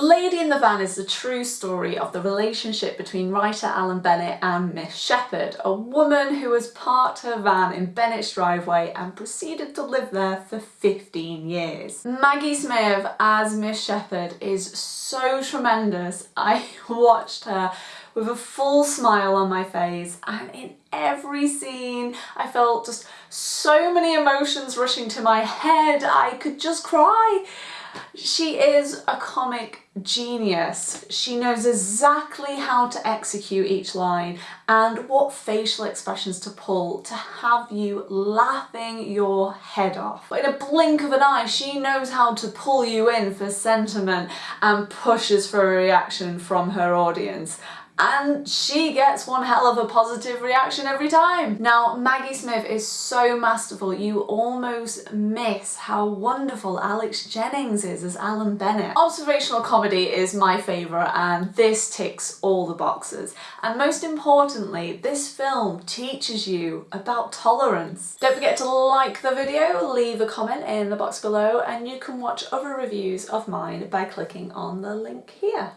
The Lady in the Van is the true story of the relationship between writer Alan Bennett and Miss Shepherd, a woman who has parked her van in Bennett's driveway and proceeded to live there for 15 years. Maggie Smith as Miss Shepherd is so tremendous. I watched her with a full smile on my face and in every scene I felt just so many emotions rushing to my head I could just cry. She is a comic genius. She knows exactly how to execute each line and what facial expressions to pull to have you laughing your head off. In a blink of an eye, she knows how to pull you in for sentiment and pushes for a reaction from her audience and she gets one hell of a positive reaction every time. Now Maggie Smith is so masterful you almost miss how wonderful Alex Jennings is as Alan Bennett. Observational comedy is my favourite and this ticks all the boxes and most importantly this film teaches you about tolerance. Don't forget to like the video, leave a comment in the box below and you can watch other reviews of mine by clicking on the link here.